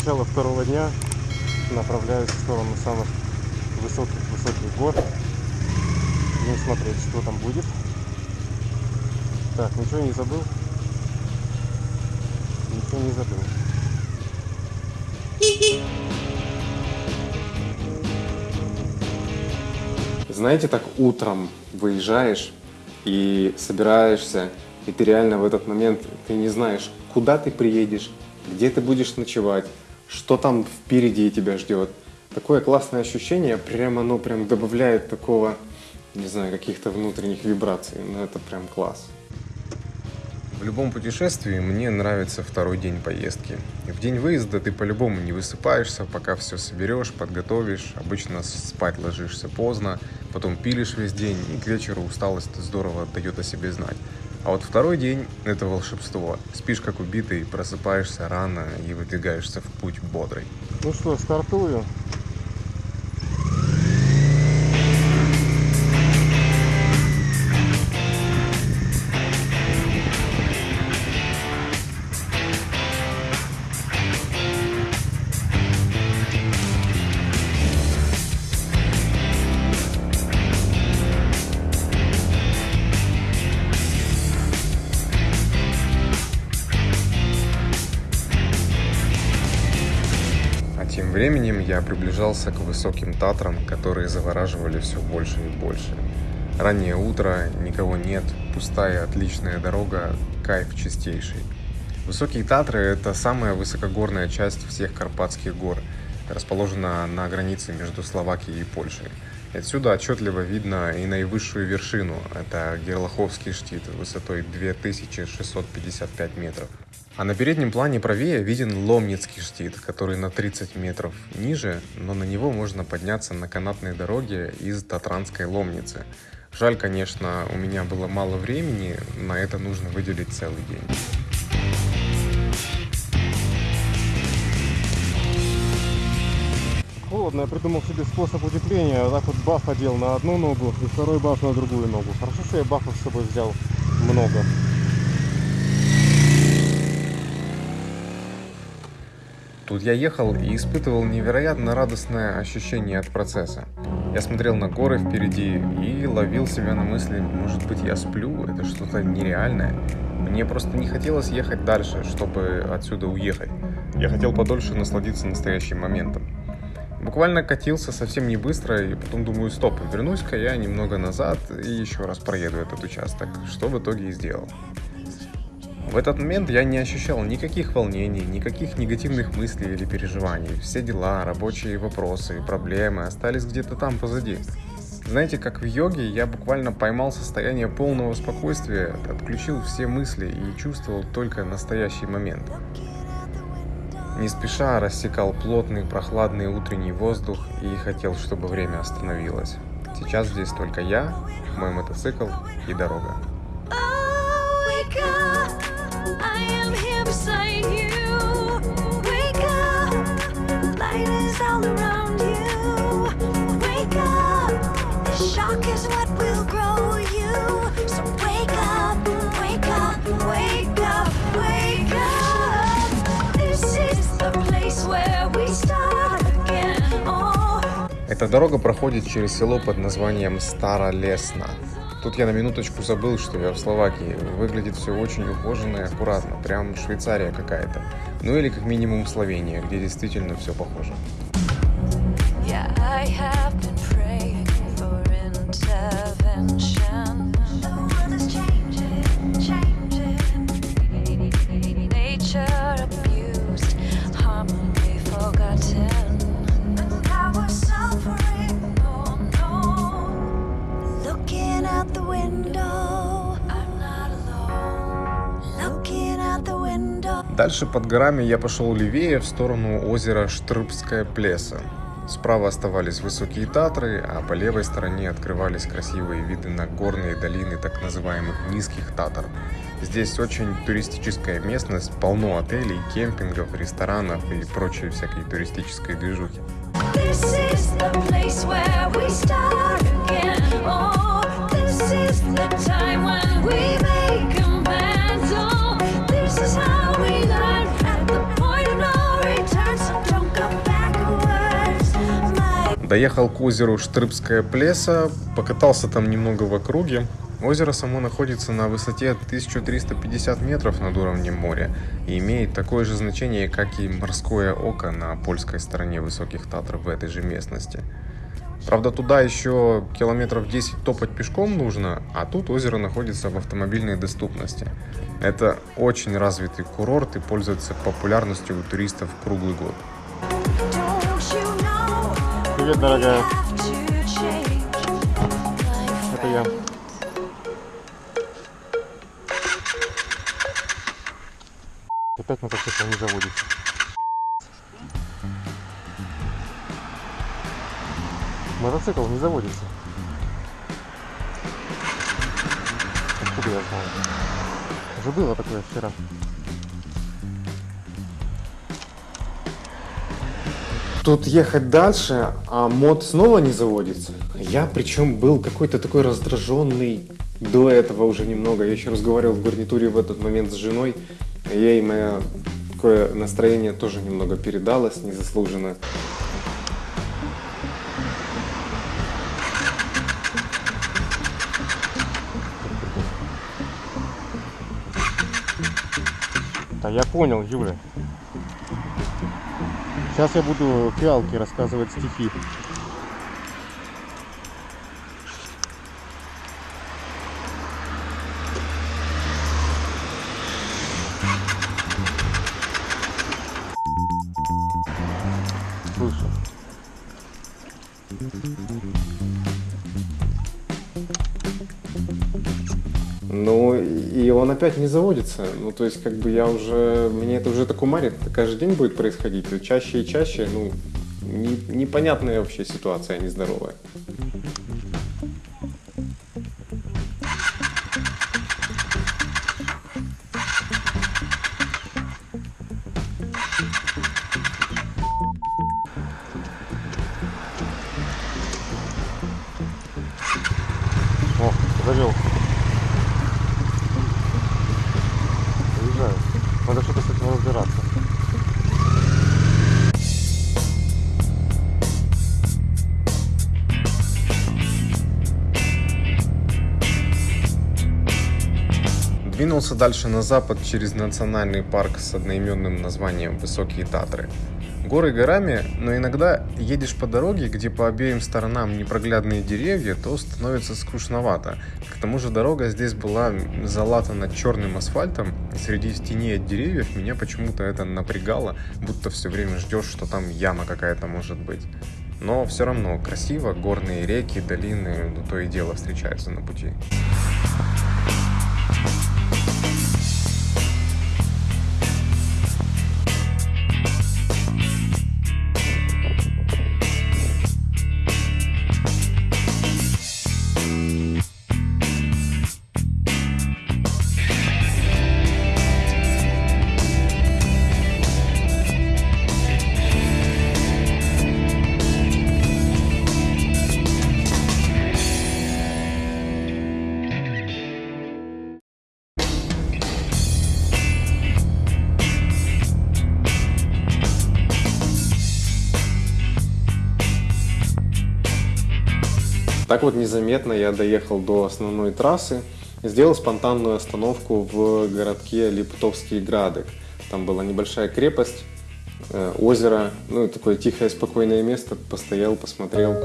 начало второго дня направляюсь в сторону самых высоких-высоких гор. Будем смотреть, что там будет. Так, ничего не забыл? Ничего не забыл. Знаете, так утром выезжаешь и собираешься, и ты реально в этот момент, ты не знаешь, куда ты приедешь, где ты будешь ночевать, что там впереди тебя ждет. Такое классное ощущение, прям оно прям добавляет такого, не знаю, каких-то внутренних вибраций. Ну это прям класс. В любом путешествии мне нравится второй день поездки. В день выезда ты по-любому не высыпаешься, пока все соберешь, подготовишь. Обычно спать ложишься поздно, потом пилишь весь день, и к вечеру усталость здорово дает о себе знать. А вот второй день – это волшебство. Спишь как убитый, просыпаешься рано и выдвигаешься в путь бодрый. Ну что, стартую. Тем временем я приближался к высоким Татрам, которые завораживали все больше и больше. Раннее утро, никого нет, пустая отличная дорога, кайф чистейший. Высокие Татры – это самая высокогорная часть всех Карпатских гор, расположена на границе между Словакией и Польшей. Отсюда отчетливо видно и наивысшую вершину – это Герлаховский штит высотой 2655 метров. А на переднем плане правее виден Ломницкий штит, который на 30 метров ниже, но на него можно подняться на канатной дороге из Татранской Ломницы. Жаль, конечно, у меня было мало времени, на это нужно выделить целый день. Холодно, я придумал себе способ утепления. Так вот баф одел на одну ногу и второй баф на другую ногу. Хорошо, что я бафов с собой взял много. Тут я ехал и испытывал невероятно радостное ощущение от процесса. Я смотрел на горы впереди и ловил себя на мысли, может быть я сплю, это что-то нереальное. Мне просто не хотелось ехать дальше, чтобы отсюда уехать. Я хотел подольше насладиться настоящим моментом. Буквально катился совсем не быстро, и потом думаю, стоп, вернусь-ка я немного назад и еще раз проеду этот участок, что в итоге и сделал. В этот момент я не ощущал никаких волнений, никаких негативных мыслей или переживаний. Все дела, рабочие вопросы, проблемы остались где-то там позади. Знаете, как в йоге, я буквально поймал состояние полного спокойствия, отключил все мысли и чувствовал только настоящий момент. Не спеша рассекал плотный прохладный утренний воздух и хотел, чтобы время остановилось. Сейчас здесь только я, мой мотоцикл и дорога. Эта дорога проходит через село под названием Старолесно. Тут я на минуточку забыл, что я в Словакии. Выглядит все очень ухоженно и аккуратно, прям Швейцария какая-то. Ну или как минимум Словения, где действительно все похоже. Yeah, Дальше под горами я пошел левее в сторону озера Штрыбская Плеса. Справа оставались высокие Татры, а по левой стороне открывались красивые виды на горные долины так называемых низких Татар. Здесь очень туристическая местность, полно отелей, кемпингов, ресторанов и прочей всякой туристической движухи. This is the place where we start again. Oh, Доехал к озеру Штрыбская Плеса, покатался там немного в округе. Озеро само находится на высоте 1350 метров над уровнем моря и имеет такое же значение, как и морское око на польской стороне высоких Татр в этой же местности. Правда, туда еще километров 10 топать пешком нужно, а тут озеро находится в автомобильной доступности. Это очень развитый курорт и пользуется популярностью у туристов круглый год. Привет, дорогая. Это я. Опять мотоцикл не заводится. Мотоцикл не заводится. Откуда я знаю? Уже было такое вчера. Тут ехать дальше, а мод снова не заводится. Я причем был какой-то такой раздраженный до этого уже немного. Я еще разговаривал в гарнитуре в этот момент с женой. Ей мое такое настроение тоже немного передалось, незаслуженно. Да я понял, Юля. Сейчас я буду фиалке рассказывать стихи. Опять не заводится. Ну, то есть, как бы я уже... Мне это уже так умарит. Это каждый день будет происходить. Чаще и чаще, ну, не- непонятная вообще ситуация, нездоровая. Двинулся дальше на запад через национальный парк с одноименным названием Высокие Татры. Горы горами, но иногда едешь по дороге, где по обеим сторонам непроглядные деревья, то становится скучновато. К тому же дорога здесь была залатана черным асфальтом, и среди теней от деревьев меня почему-то это напрягало, будто все время ждешь, что там яма какая-то может быть. Но все равно красиво, горные реки, долины, ну, то и дело встречаются на пути. Так вот незаметно я доехал до основной трассы сделал спонтанную остановку в городке Липтовский Градок. Там была небольшая крепость, э, озеро, ну такое тихое, спокойное место. Постоял, посмотрел.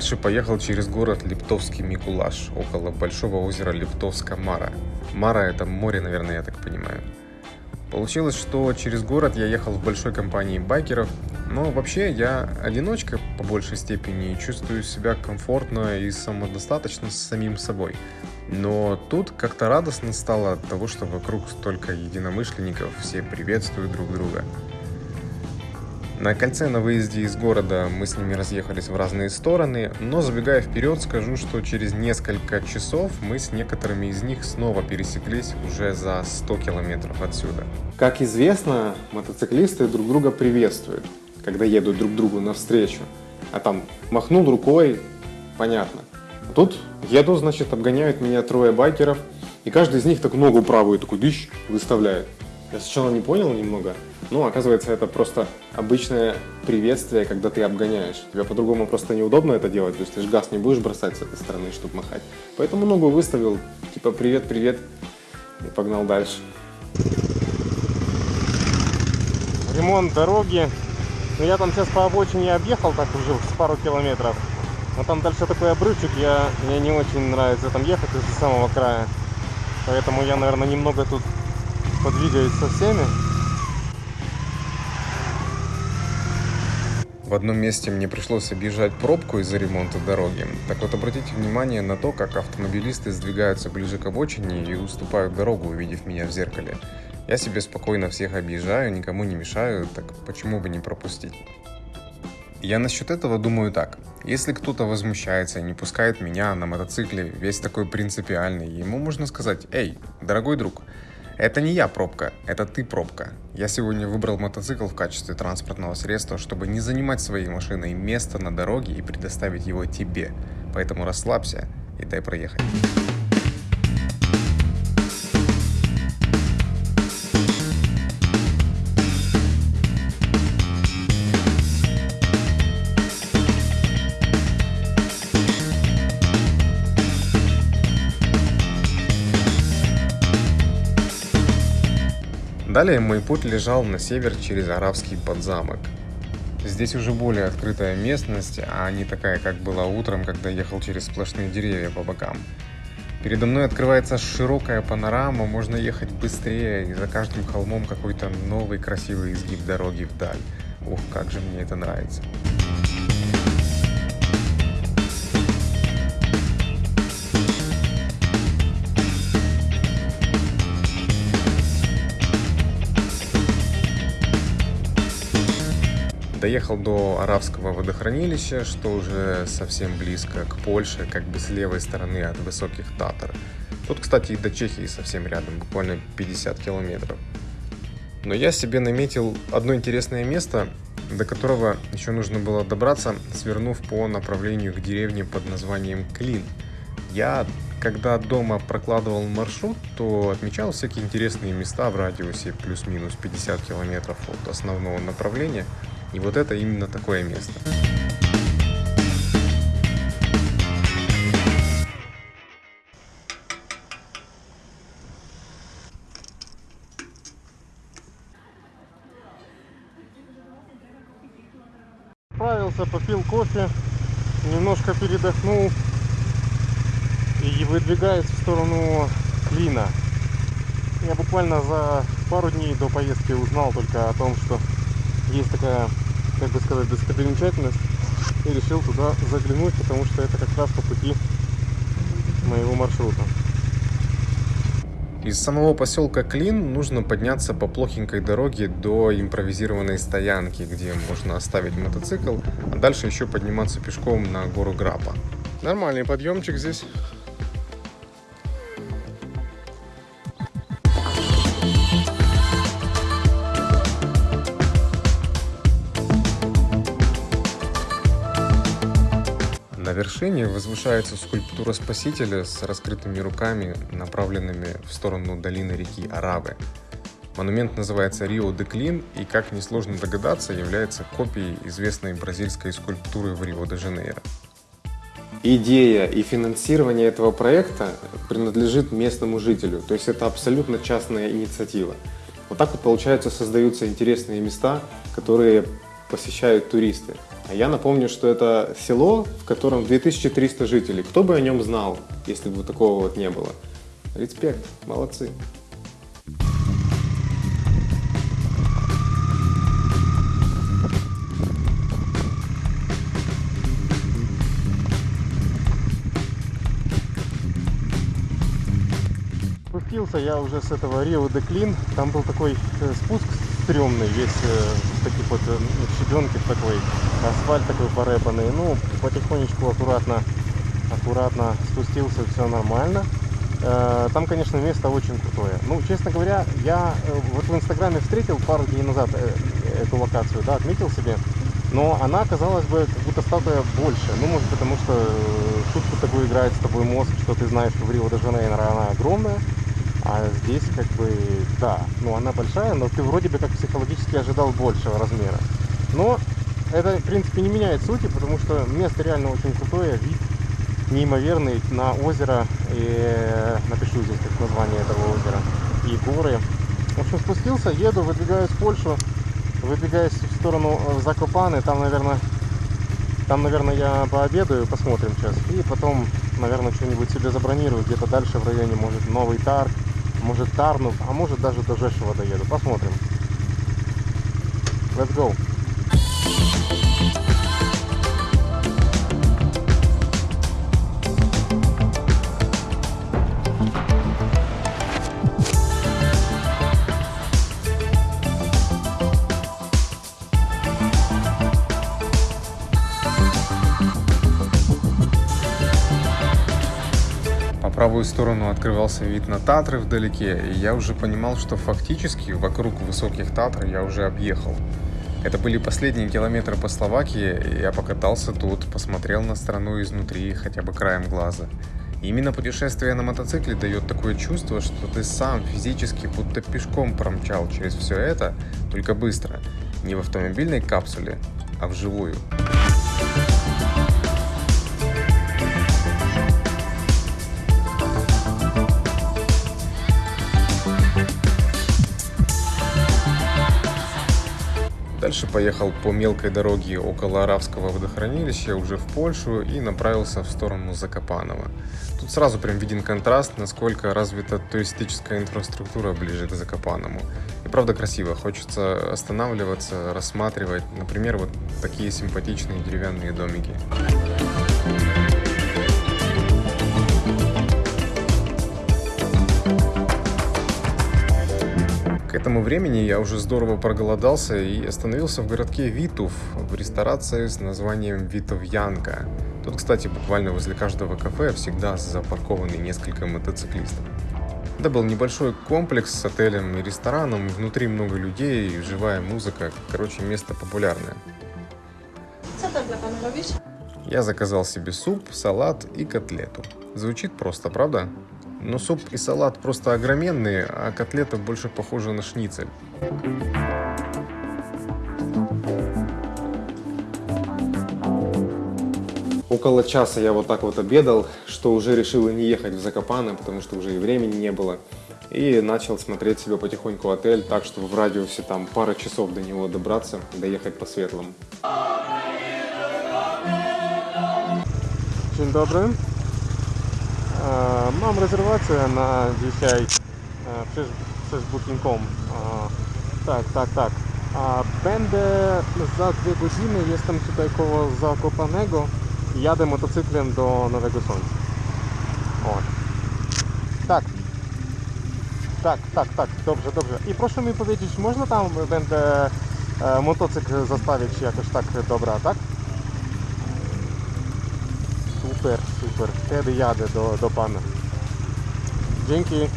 Дальше поехал через город Липтовский Микулаш, около большого озера Липтовска Мара. Это море, наверное, я так понимаю. Получилось, что через город я ехал в большой компании байкеров, Но вообще я одиночка по большей степени чувствую себя комфортно и самодостаточно с самим собой. Но тут как-то радостно стало от того, что вокруг столько единомышленников, все приветствуют друг друга. На кольце на выезде из города мы с ними разъехались в разные стороны, но забегая вперед, скажу, что через несколько часов мы с некоторыми из них снова пересеклись уже за 100 километров отсюда. Как известно, мотоциклисты друг друга приветствуют, когда едут друг другу навстречу. А там махнул рукой, понятно. А тут еду, значит, обгоняют меня трое байкеров, и каждый из них так ногу правую такой дыщ выставляет. Я сначала не понял немного, но оказывается это просто обычное приветствие, когда ты обгоняешь. Тебе по-другому просто неудобно это делать, то есть ты же газ не будешь бросать с этой стороны, чтобы махать. Поэтому ногу выставил, типа привет, привет, и погнал дальше. Ремонт дороги. Ну, я там сейчас по обочине объехал так уже с пару километров. Но там дальше такой обрывчик, я, мне не очень нравится там ехать из самого края. Поэтому я, наверное, немного тут подвигаюсь со всеми. В одном месте мне пришлось объезжать пробку из-за ремонта дороги. Так вот, обратите внимание на то, как автомобилисты сдвигаются ближе к обочине и уступают дорогу, увидев меня в зеркале. Я себе спокойно всех объезжаю, никому не мешаю, так почему бы не пропустить? Я насчет этого думаю так. Если кто-то возмущается и не пускает меня на мотоцикле, весь такой принципиальный, ему можно сказать, «Эй, дорогой друг, это не я пробка, это ты пробка. Я сегодня выбрал мотоцикл в качестве транспортного средства, чтобы не занимать своей машиной место на дороге и предоставить его тебе. Поэтому расслабься и дай проехать. Далее мой путь лежал на север через Аравский подзамок. Здесь уже более открытая местность, а не такая, как была утром, когда ехал через сплошные деревья по бокам. Передо мной открывается широкая панорама, можно ехать быстрее, и за каждым холмом какой-то новый красивый изгиб дороги вдаль. Ух, как же мне это нравится. Доехал до Аравского водохранилища, что уже совсем близко к Польше, как бы с левой стороны от высоких Татар. Тут, кстати, и до Чехии совсем рядом, буквально 50 километров. Но я себе наметил одно интересное место, до которого еще нужно было добраться, свернув по направлению к деревне под названием Клин. Я, когда дома прокладывал маршрут, то отмечал всякие интересные места в радиусе плюс-минус 50 километров от основного направления. И вот это именно такое место. Отправился, попил кофе, немножко передохнул и выдвигаюсь в сторону Клина. Я буквально за пару дней до поездки узнал только о том, что есть такая, как бы сказать, достопримечательность и решил туда заглянуть, потому что это как раз по пути моего маршрута. Из самого поселка Клин нужно подняться по плохенькой дороге до импровизированной стоянки, где можно оставить мотоцикл, а дальше еще подниматься пешком на гору Грапа. Нормальный подъемчик здесь. Вершине возвышается скульптура Спасителя с раскрытыми руками, направленными в сторону долины реки Аравы. Монумент называется Рио де Клин и, как несложно догадаться, является копией известной бразильской скульптуры в Рио-де-Жанейро. Идея и финансирование этого проекта принадлежит местному жителю, то есть это абсолютно частная инициатива. Вот так вот, получается, создаются интересные места, которые посещают туристы. А я напомню, что это село, в котором 2300 жителей. Кто бы о нем знал, если бы такого вот не было? Респект, молодцы. спустился я уже с этого Рио де Клин. Там был такой э, спуск стрёмный, весь э, в таких вот э, ну, щебенки такой, асфальт такой порепанный. Ну, потихонечку, аккуратно, аккуратно спустился, все нормально. Э, Там, конечно, место очень крутое. Ну, честно говоря, я э, вот в Инстаграме встретил пару дней назад эту локацию, да, отметил себе. Но она, казалось бы, как будто статуя больше. Ну, может, потому что шутку такую играет с тобой мозг, что ты знаешь, что в Рио-де-Жанейро она огромная. А здесь, как бы, да, ну, она большая, но ты вроде бы как психологически ожидал большего размера. Но это, в принципе, не меняет сути, потому что место реально очень крутое, вид неимоверный. На озеро, и напишу здесь как название этого озера, и горы. В общем, спустился, еду, выдвигаюсь в Польшу, выдвигаюсь в сторону э, Закопаны, там, наверное, там, наверное, я пообедаю, посмотрим сейчас, и потом, наверное, что-нибудь себе забронирую, где-то дальше в районе, может, Новый Тарг, может, Тарнув, а может, даже до Жешева доеду, посмотрим. Let's go. Сторону открывался вид на Татры вдалеке, и я уже понимал, что фактически вокруг высоких Татр я уже объехал. Это были последние километры по Словакии, и я покатался тут, посмотрел на страну изнутри хотя бы краем глаза. Именно путешествие на мотоцикле дает такое чувство, что ты сам физически будто пешком промчал через все это, только быстро. Не в автомобильной капсуле, а вживую. Дальше поехал по мелкой дороге около Аравского водохранилища уже в Польшу и направился в сторону Закопанова. Тут сразу прям виден контраст, насколько развита туристическая инфраструктура ближе к Закопаному. И правда красиво, хочется останавливаться, рассматривать, например, вот такие симпатичные деревянные домики. К этому времени я уже здорово проголодался и остановился в городке Витув в ресторации с названием Витовьянка. Тут, кстати, буквально возле каждого кафе всегда запаркованы несколько мотоциклистов. Это был небольшой комплекс с отелем и рестораном, внутри много людей, живая музыка, короче, место популярное. Я заказал себе суп, салат и котлету. Звучит просто, правда? Но суп и салат просто огроменные, а котлета больше похожа на шницель. Около часа я вот так вот обедал, что уже решил и не ехать в Закопаны, потому что уже и времени не было. И начал смотреть себе потихоньку отель, так что в радиусе там пара часов до него добраться, доехать по светлому. Dzień dobry. E, Mam rezerwację na dzisiaj e, przez, przez Booking.com. E, Tak, tak, tak. Będę za dwie godziny, jestem tutaj koło Zakopanego jadę motocyklem do Nowego Sącza. O. Tak. Tak, tak, tak, dobrze, dobrze. I proszę mi powiedzieć, można tam będę motocykl zostawić jakoś tak dobra, tak? Super, super. Wtedy jadę do, do pana. Dzięki.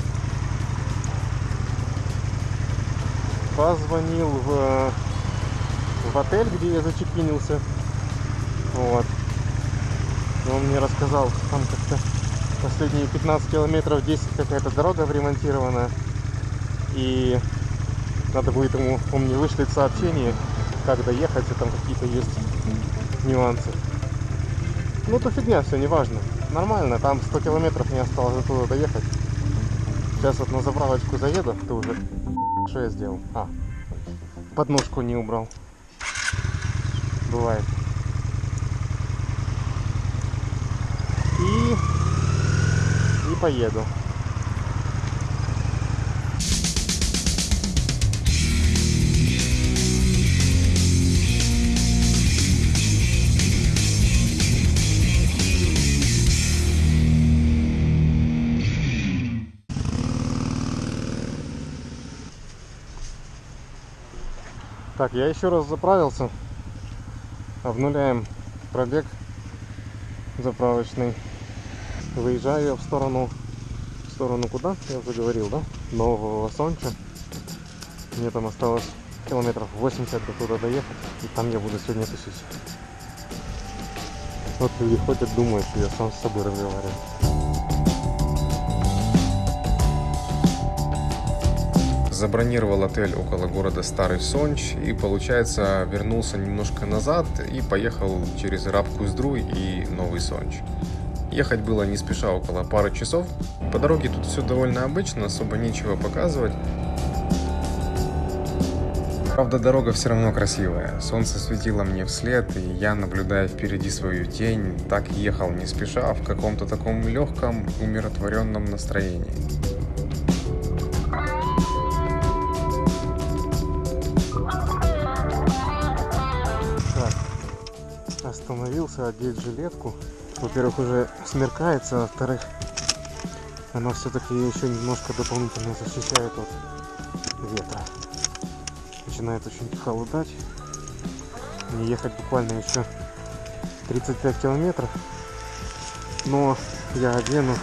Позвонил в, в отель, где я зачекинился. Вот. Он мне рассказал, там как-то последние 15 километров 10 какая-то дорога ремонтирована. И надо будет ему, он мне вышлет сообщение, как доехать, и там какие-то есть нюансы. Ну, то фигня, все, неважно. Нормально, там 100 километров не осталось до туда доехать. Сейчас вот на заправочку заеду, ты уже... Что я сделал? А, подножку не убрал. Бывает. И... И поеду. Так, я еще раз заправился. Обнуляем пробег заправочный. Выезжаю я в сторону... В сторону куда? Я уже говорил, да? Нового Сонча. Мне там осталось километров 80 до туда доехать. И там я буду сегодня тусить. Вот люди ходят, думают, что я сам с собой разговариваю. Забронировал отель около города Старый Сонч и, получается, вернулся немножко назад и поехал через Рабку-Издру и Новый Сонч. Ехать было не спеша около пары часов. По дороге тут все довольно обычно, особо нечего показывать. Правда, дорога все равно красивая. Солнце светило мне вслед, и я, наблюдая впереди свою тень, так ехал не спеша, в каком-то таком легком, умиротворенном настроении. Остановился одеть жилетку. Во-первых, уже смеркается, во-вторых, она все-таки еще немножко дополнительно защищает от ветра. Начинает очень холодать. Мне ехать буквально еще 35 километров. Но я одену,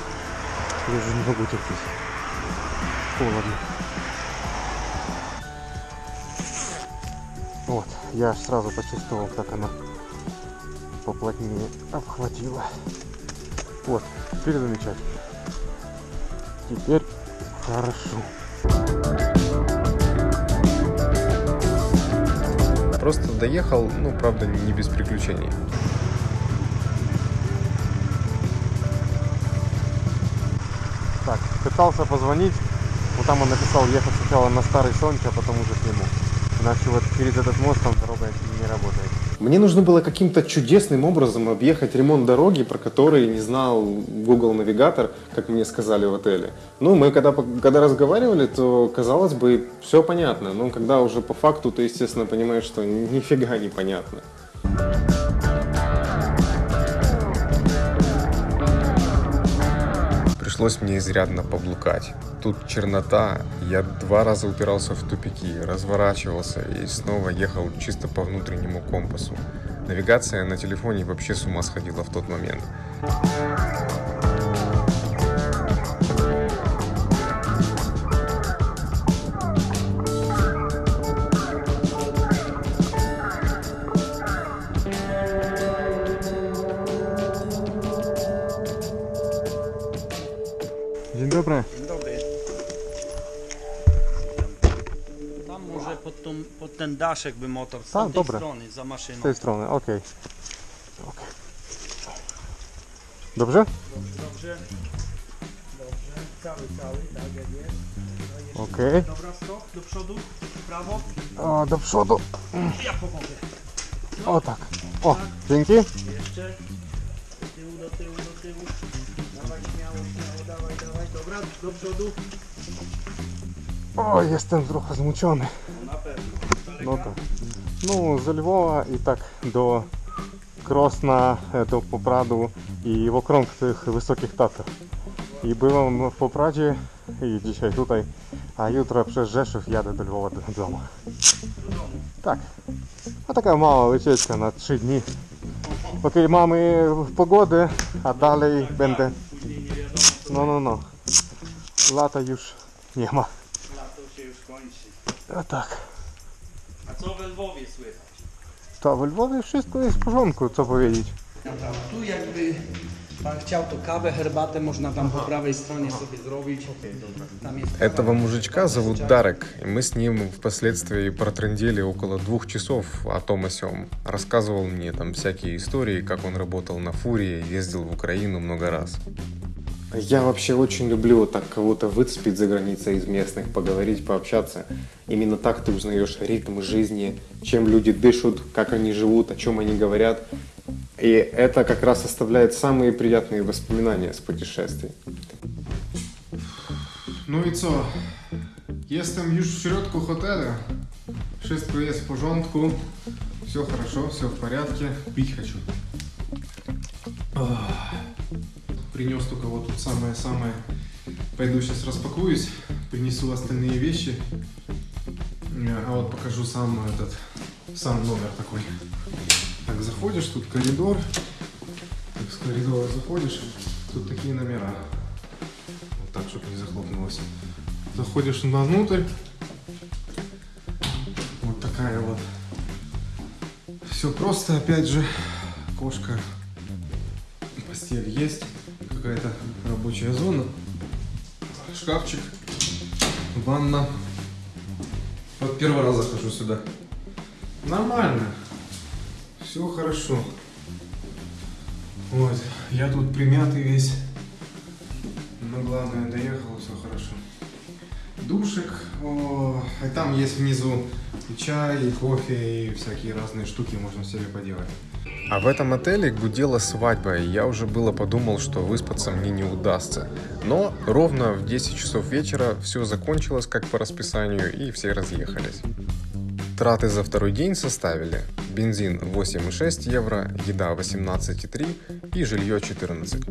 я уже не могу терпеть. Холодно. Вот, я сразу почувствовал, как она поплотнее обхватила. Вот, теперь замечательно. Теперь хорошо. Просто доехал, ну, правда, не без приключений. Так, пытался позвонить, но там он написал ехать сначала на Старый Сонч, а потом уже к нему. Иначе вот через этот мост там дорога не работает. Мне нужно было каким-то чудесным образом объехать ремонт дороги, про который не знал Google Навигатор, как мне сказали в отеле. Ну, мы когда, когда разговаривали, то, казалось бы, все понятно. Но когда уже по факту, ты, естественно, понимаешь, что нифига не понятно. Пришлось мне изрядно поблукать. Тут чернота, я два раза упирался в тупики, разворачивался и снова ехал чисто по внутреннему компасу. Навигация на телефоне вообще с ума сходила в тот момент. Dzień dobry. Pod, ten daszek by motor z Tak, tamtej dobra. strony za maszyną. Z tej strony, okej. Okej. Dobrze? Dobrze. Dobrze. Cały, cały, tak jak jest. Okej. Dobra, stop, do przodu, prawo. O, do przodu. Ja pomogę. O tak. O, dzięki. Jeszcze. Do tyłu, do tyłu, do tyłu. Dawaj śmiało, śmiało, dawaj, dawaj. Dobra, do przodu. O, jestem trochę zmuczony. No na pewno. No tak. Ну, з Львова і так до Кросна, е, до Попраду і в окрąg tych wysokich Tatar. I byłem w Popradzie i dzisiaj tutaj, a jutro przez Rzeszów jadę do Lwowa do domu. Tak. A taka mała wycieczka na 3 dni. Póki mamy pogodę, a dalej będę... No, no, no. Lata już nie ma. Lato się już kończy. A tak. Co we Lwowie słychać? To w Lwowie wszystko jest w porządku, co powiedzieć. Tu jakby pan chciał to kawę, herbatę można tam po prawej stronie sobie zrobić. Этого мужичка зовут Дарек, и мы с ним впоследствии протрындели около двух часов о том о сём. Рассказывал мне там всякие истории, как он работал на фуре, ездил в Украину много раз. Я вообще очень люблю вот так кого-то выцепить за границей из местных, поговорить, пообщаться. Именно так ты узнаешь ритм жизни, чем люди дышат, как они живут, о чем они говорят. И это как раз оставляет самые приятные воспоминания с путешествий. No i co? Jestem już w środku hotelu. Wszystko jest w porządku. Все хорошо, все в порядке. Пить хочу. Ах. Принес только вот тут самое-самое. Пойду сейчас распакуюсь, принесу остальные вещи. Э, А вот покажу сам этот сам номер такой. Так, заходишь, тут коридор. Так, с коридора заходишь, тут такие номера. Вот так, чтобы не захлопнулось. Заходишь внутрь. Вот такая вот. Все просто, опять же. Кошка. Постель есть. Какая-то рабочая зона. Шкафчик. Ванна. Вот первый раз захожу сюда. Нормально. Все хорошо. Вот. Я тут примятый весь. Но главное, доехал, все хорошо. Душик. О, и там есть внизу и чай, и кофе, и всякие разные штуки можно себе поделать. А в этом отеле гудела свадьба, и я уже было подумал, что выспаться мне не удастся. Но ровно в 10 часов вечера все закончилось как по расписанию, и все разъехались. Траты за второй день составили бензин 8,6 евро, еда 18,3 и жилье 14.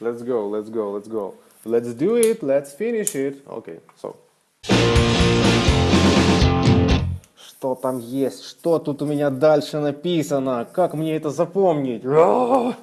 Let's go, let's go, let's go. Let's do it, let's finish it. Okay, so. Что там есть? Что тут у меня дальше написано? Как мне это запомнить? А!